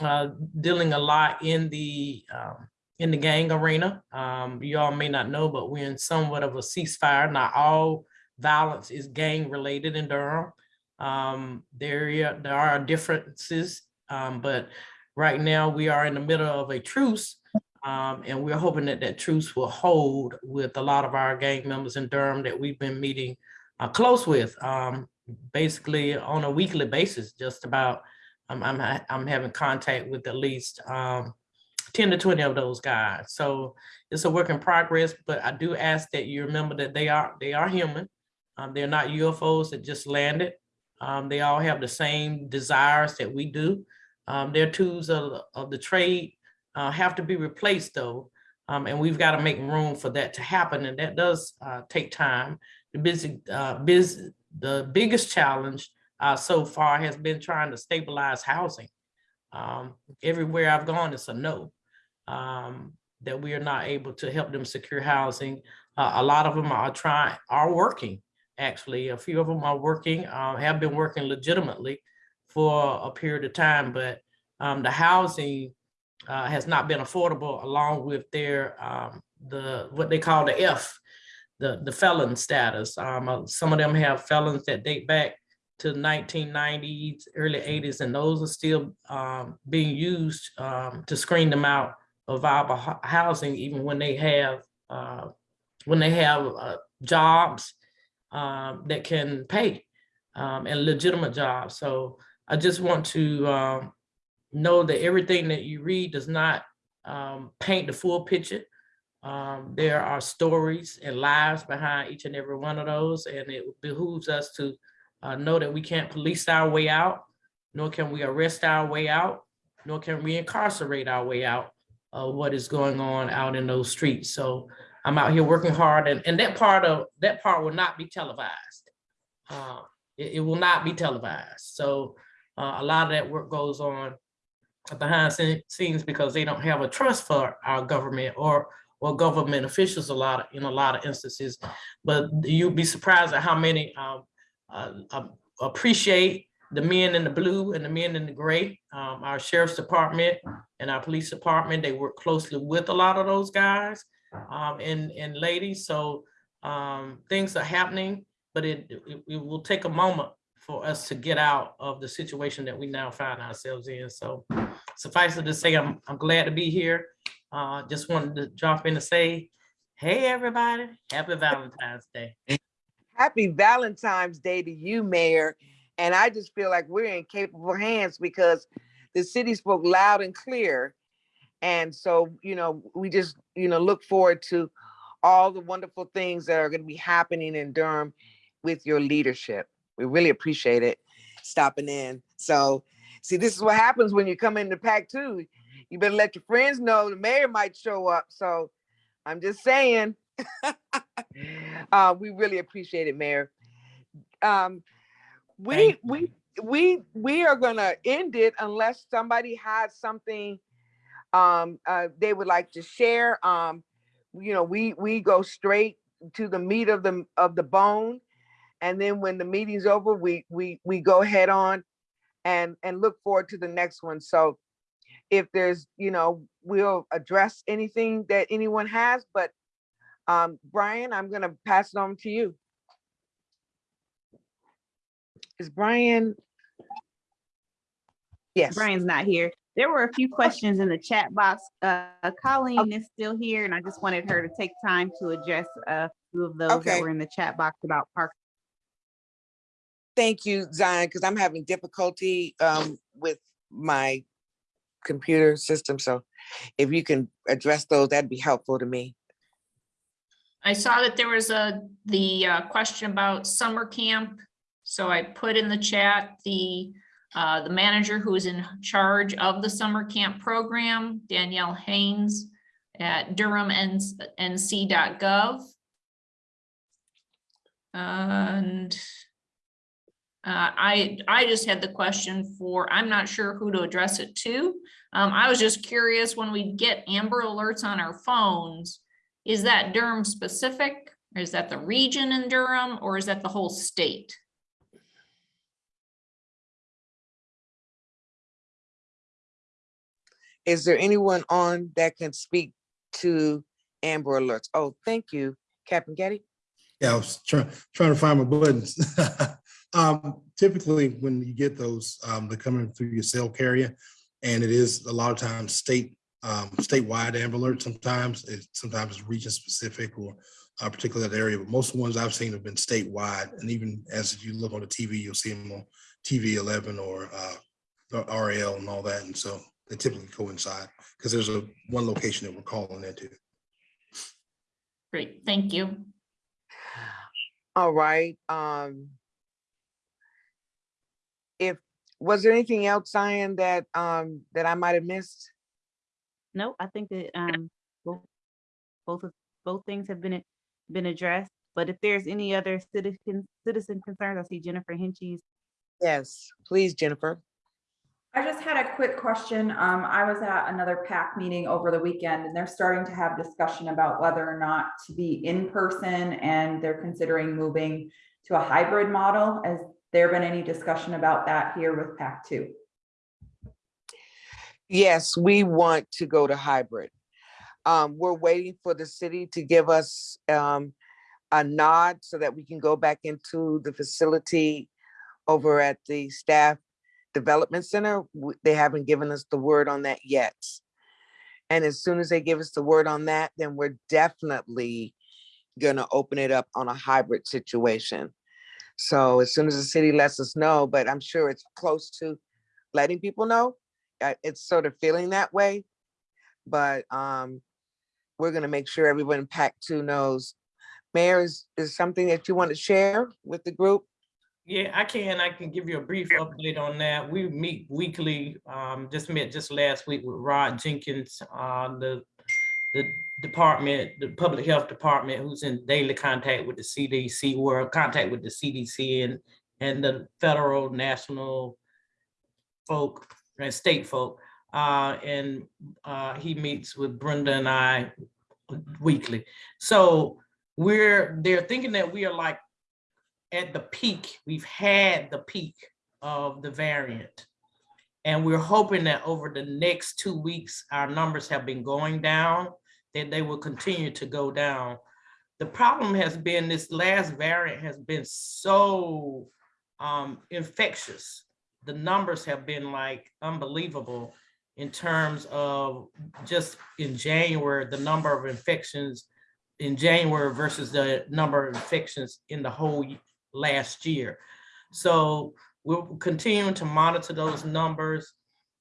uh, dealing a lot in the um, in the gang arena. Um, you all may not know, but we're in somewhat of a ceasefire. Not all violence is gang related in Durham. Um, there, there are differences, um, but right now we are in the middle of a truce. Um, and we're hoping that that truce will hold with a lot of our gang members in Durham that we've been meeting uh, close with, um, basically on a weekly basis, just about. I'm, I'm, I'm having contact with at least um, 10 to 20 of those guys. So it's a work in progress, but I do ask that you remember that they are they are human. Um, they're not UFOs that just landed. Um, they all have the same desires that we do. Um, their tools of, the- of the trade uh, have to be replaced though. Um, and we've got to make room for that to happen. And that does uh, take time. The busy, uh, the biggest challenge uh, so far has been trying to stabilize housing. Um, everywhere I've gone, it's a no um, that we are not able to help them secure housing. Uh, a lot of them are trying, are working, actually. A few of them are working, uh, have been working legitimately for a period of time, but um, the housing uh, has not been affordable along with their, um, the, what they call the F, the, the felon status. Um, uh, some of them have felons that date back to 1990s, early 80s, and those are still um, being used um, to screen them out of viable housing, even when they have uh, when they have uh, jobs um, that can pay um, and legitimate jobs. So I just want to um, know that everything that you read does not um, paint the full picture. Um, there are stories and lives behind each and every one of those, and it behooves us to uh, know that we can't police our way out, nor can we arrest our way out, nor can we incarcerate our way out of what is going on out in those streets. So I'm out here working hard, and, and that part of that part will not be televised. Uh, it, it will not be televised. So uh, a lot of that work goes on behind scene- scenes because they don't have a trust for our government or or government officials a lot of, in a lot of instances. But you'd be surprised at how many um, uh, uh, appreciate the men in the blue and the men in the gray, um, our sheriff's department and our police department, they work closely with a lot of those guys um, and, and ladies, so um, things are happening, but it, it, it will take a moment for us to get out of the situation that we now find ourselves in. So suffice it to say, I'm, I'm glad to be here. Uh, just wanted to drop in to say, hey, everybody, happy Valentine's Day. Happy Valentine's Day to you, Mayor. And I just feel like we're in capable hands because the city spoke loud and clear. And so, you know, we just, you know, look forward to all the wonderful things that are going to be happening in Durham with your leadership. We really appreciate it stopping in. So, see, this is what happens when you come into PAC Two. You better let your friends know the mayor might show up. So, I'm just saying. uh, we really appreciate it, Mayor. Um, we we we we are gonna end it unless somebody has something um uh, they would like to share. Um, you know, we we go straight to the meat of the of the bone, and then when the meeting's over, we we we go head on and and look forward to the next one. So if there's, you know, we'll address anything that anyone has, but um, Brian, I'm gonna pass it on to you. Is Brian? Yes, Brian's not here. There were a few questions in the chat box. Uh, Colleen is still here and I just wanted her to take time to address a few of those Okay. that were in the chat box about park. thank you, Zion, because I'm having difficulty um with my computer system, so if you can address those, that'd be helpful to me. I saw that there was a, the uh, question about summer camp. So I put in the chat the, uh, the manager who is in charge of the summer camp program, Danielle Haynes at durhamnc.gov. And uh, I, I just had the question for, I'm not sure who to address it to. Um, I was just curious, when we get Amber Alerts on our phones, is that Durham specific? Or is that the region in Durham or is that the whole state? Is there anyone on that can speak to Amber Alerts? Oh, thank you, Captain Getty. Yeah, I was trying, trying to find my buttons. Um, typically, when you get those, um, they're coming through your cell carrier. And it is a lot of times state, um, statewide Amber Alert sometimes, it sometimes it's region specific or a particular area, but most of the ones I've seen have been statewide. And even as you look on the TV, you'll see them on TV eleven or, uh, and all that. And so they typically coincide because there's a one location that we're calling into. Great, thank you. All right, um. If, was there anything else, Zion, that um that I might have missed? No, I think that um both both of both things have been been addressed. But if there's any other citizen citizen concerns, I see Jennifer Hinchey's. Yes, please, Jennifer. I just had a quick question. Um, I was at another PAC meeting over the weekend and they're starting to have discussion about whether or not to be in person and they're considering moving to a hybrid model. Has there been any discussion about that here with PAC two? Yes, we want to go to hybrid. Um, we're waiting for the city to give us um a nod so that we can go back into the facility over at the staff development center. They haven't given us the word on that yet. And as soon as they give us the word on that, then we're definitely gonna open it up on a hybrid situation. So as soon as the city lets us know, but I'm sure it's close to letting people know. It's sort of feeling that way. But um, we're gonna make sure everyone in PAC two knows. Mayor, is, is something that you want to share with the group? Yeah, I can. I can give you a brief update on that. We meet weekly, um, just met just last week with Rod Jenkins, uh, the, the department, the public health department, who's in daily contact with the CDC, in contact with the CDC and, and the federal, national folk and state folk. Uh, and, uh, he meets with Brenda and I weekly. So we're, they're thinking that we are like at the peak. We've had the peak of the variant. And we're hoping that over the next two weeks, our numbers have been going down, that they will continue to go down. The problem has been this last variant has been so um, infectious. The numbers have been like unbelievable in terms of just in January, the number of infections in January versus the number of infections in the whole last year. So we're continuing to monitor those numbers.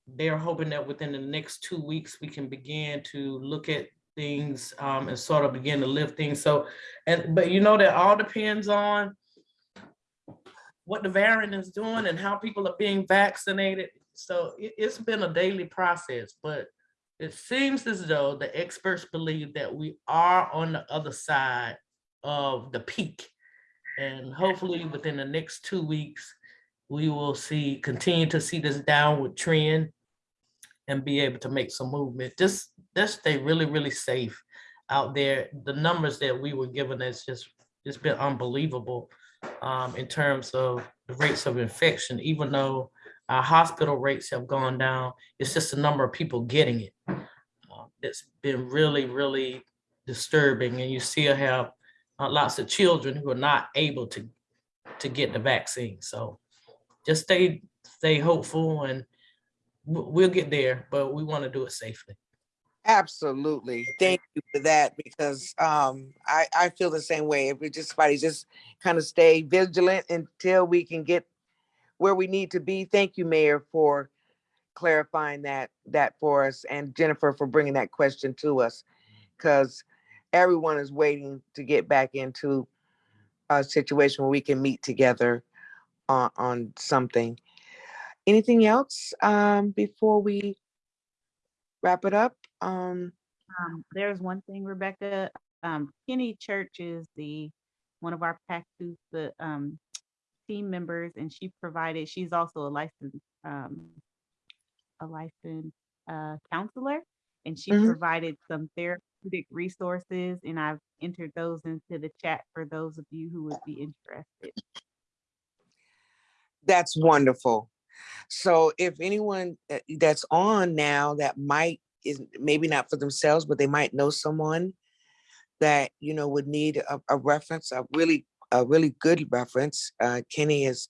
They're hoping that within the next two weeks, we can begin to look at things um, and sort of begin to lift things. So, and, but you know, that all depends on what the variant is doing and how people are being vaccinated. So it, it's been a daily process, but it seems as though the experts believe that we are on the other side of the peak. And hopefully within the next two weeks, we will see, continue to see this downward trend and be able to make some movement. Just, just stay really, really safe out there. The numbers that we were given is just, it's been unbelievable um, in terms of the rates of infection, even though our hospital rates have gone down, it's just the number of people getting it. Uh, It's been really, really disturbing and you still have uh, lots of children who are not able to, to get the vaccine. So just stay, stay hopeful and we- we'll get there, but we want to do it safely. Absolutely. Thank you for that because um I I feel the same way. If we just somebody just kind of stay vigilant until we can get where we need to be. Thank you, Mayor, for clarifying that that for us and Jennifer for bringing that question to us because everyone is waiting to get back into a situation where we can meet together on on something. Anything else um before we wrap it up? Um Um, there's one thing, Rebecca, um, Kenny Church is the, one of our PAC two, the, um, team members, and she provided, she's also a licensed, um, a licensed, uh, counselor, and she Mhm. provided some therapeutic resources, and I've entered those into the chat for those of you who would be interested. That's wonderful. So if anyone uh, that's on now that might is maybe not for themselves, but they might know someone that you know would need a, a reference, a really a really good reference. Uh, Kenny is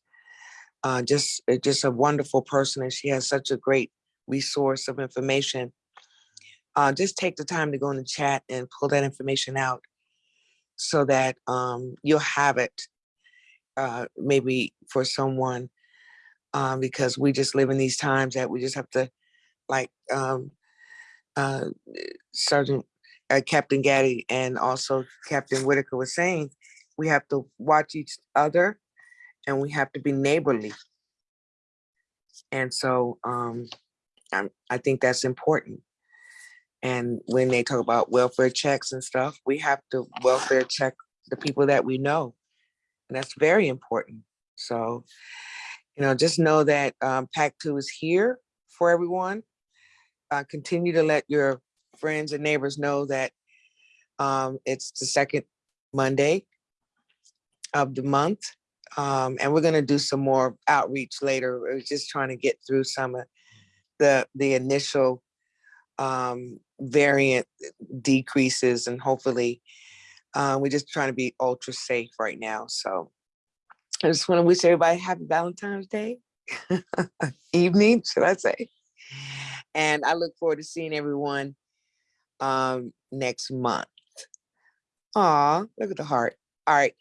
uh, just uh, just a wonderful person, and she has such a great resource of information. Uh, just take the time to go in the chat and pull that information out, so that um, you'll have it uh, maybe for someone um, because we just live in these times that we just have to, like um, uh, Sergeant uh, Captain Gaddy and also Captain Whitaker was saying, we have to watch each other and we have to be neighborly. And so um, I'm, I think that's important. And when they talk about welfare checks and stuff, we have to welfare check the people that we know. And that's very important. So, you know, just know that um, PAC two is here for everyone. Uh, continue to let your friends and neighbors know that um, it's the second Monday of the month. Um, and we're gonna do some more outreach later. We're just trying to get through some of the, the initial um, variant decreases and hopefully uh, we're just trying to be ultra safe right now. So I just want to wish everybody happy Valentine's Day evening, should I say? And I look forward to seeing everyone um, next month. Aw, look at the heart. All right.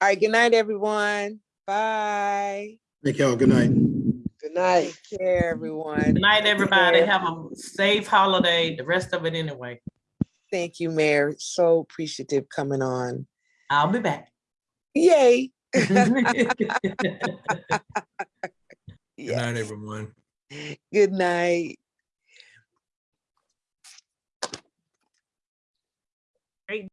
All right. Good night, everyone. Bye. Thank y'all. Good night. Good night. Take care, everyone. Good night, everybody. Have a safe holiday, the rest of it anyway. Thank you, Mayor. So appreciative coming on. I'll be back. Yay. Good night, everyone. Good night. Great